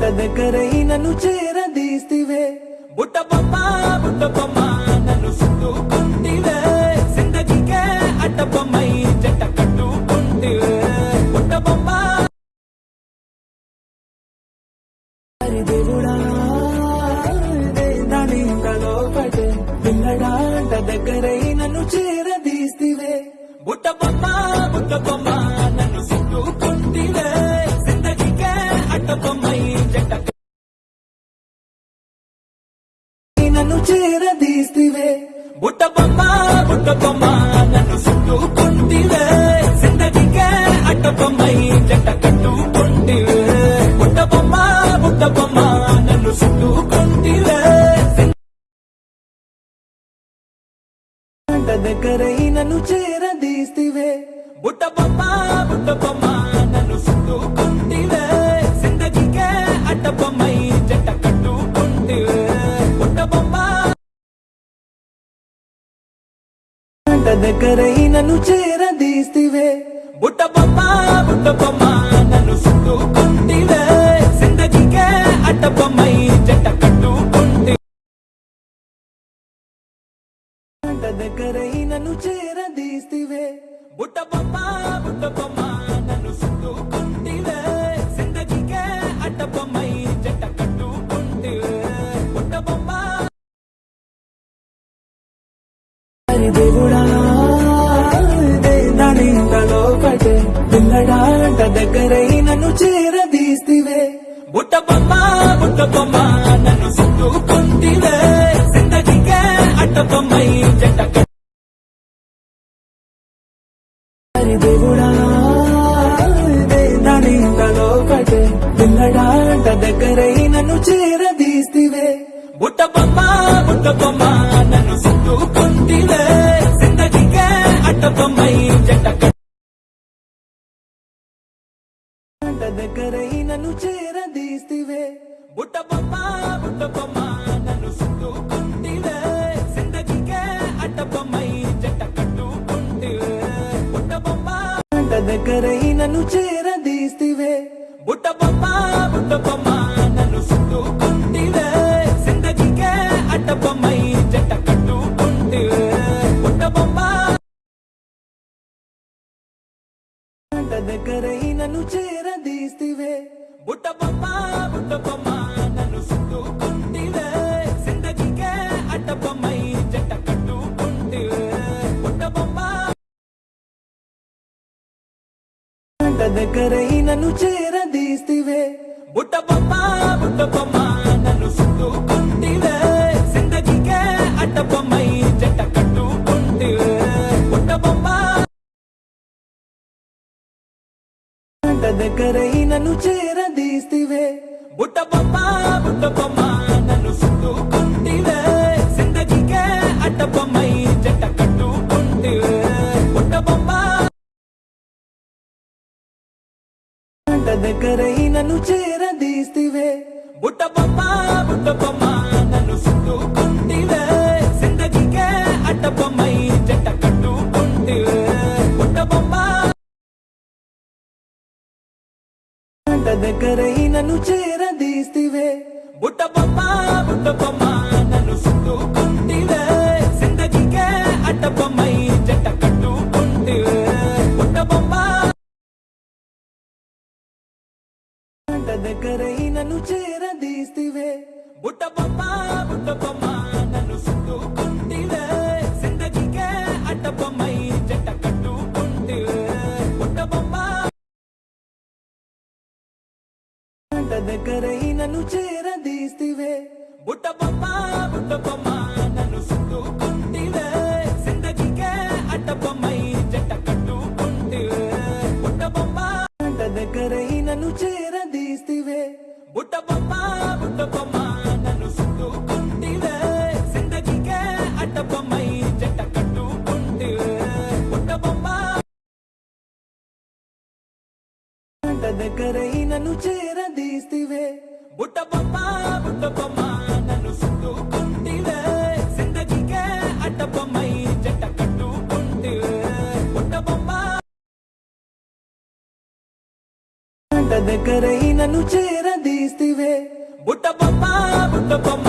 గుంట దగ్గరై నన్ను చేరదీస్తివే. బుట్ట బొమ్మ బుట్ట బొమ్మ నన్ను సుట్టుకుంటివే జిందగీకే అడ్డ బొమ్మై నన్ను చేరదీస్తివే. బుట్ట బొమ్మ బుట్ట బొమ్మ నన్ను చుట్టుకుంటివే. జిందగీకే అడ్డ బొమ్మై జంట కట్టుకుంటివే. బుట్ట బొమ్మ బుట్ట బొమ్మ నన్ను చుట్టుకుంటివే. దగ్గరై నన్ను చేరదీస్తివే. బుట్ట బొమ్మ బుట్ట బొమ్మ గంట దగ్గరై నన్ను చేరదీస్తివే. బుట్ట బొమ్మ బుట్ట బొమ్మ నన్ను చుట్టుకుంటివే. జిందగీకే అడ్డ బొమ్మై జంట కట్టుకుంటివే గంట దగ్గరై నన్ను చేరదీస్తివే. బుట్ట దగ్గరై నన్ను చేరదీస్తివే బుట్ట బొమ్మ బుట్ట బొమ్మ నన్ను చుట్టుకుంటివే జిందగీకే అట్ట బొమ్మై జంట దేవుడా. దాని ఇంతలో పడే పిల్లడాంట దగ్గరై నన్ను చేరదీస్తివే బుట్ట బొమ్మ బుట్ట బొమ్మ నన్ను చుట్టుకుంటివే జిందగీకే అట్ట బొమ్మై దగ్గరై నన్ను చేరదీస్తివే. బుట్ట బొమ్మ బుట్ట బొమ్మ నన్ను చుట్టుకుంటివే జిందగీకే అడ్డ బొమ్మై జట్ట కట్టుకుంటివే. బుట్ట బొమ్మ దగ్గరై నన్ను చేరదీస్తివే. బుట్ట బొమ్మ బుట్ట బొమ్మ గంట దగ్గరై నన్ను చేరదీస్తివే. బుట్ట బొమ్మ బుట్ట బొమ్మ నన్ను చుట్టుకుంటివే జిందగీకే అడ్డ బొమ్మై జంట కట్టుకుంటివే. బుట్ట బొమ్మ గంట దగ్గరై గంట దగ్గరై నన్ను చేరదీస్తివే. బుట్ట బొమ్మ బుట్ట బొమ్మ నన్ను చుట్టుకుంటివే జిందగీకే అట్ట బొమ్మై జంట కట్టుకుంటివే. బుట్ట బొమ్మ గంట దగ్గరై నన్ను చేరదీస్తివే. బుట్ట బొమ్మ బుట్ట బొమ్మ గంట దగ్గరై నన్ను చేరదీస్తివే. బుట్ట బొమ్మ బుట్ట బొమ్మ నన్ను చుట్టుకుంటివే. జిందగీకే అడ్డ బొమ్మై జంట కట్టుకుంటివే. బుట్ట బొమ్మ. గంట దగ్గరై నన్ను చేరదీస్తివే. బుట్ట బొమ్మ బుట్ట బొమ్మ నన్ను చుట్టుకుంటివే. జిందగీకే అడ్డ బొమ్మై దగ్గరైనను చేరదీస్తివే. బుట్ట బొమ్మ బుట్ట బొమ్మ నన్ను సుట్టుకుంటివే జిందగీకే అడ్డ బొమ్మై జట్ట కట్టుకుంటివే. బుట్ట బొమ్మ దగ్గరైనను చేరదీస్తివే. బుట్ట బొమ్మ బుట్ట బొమ్మ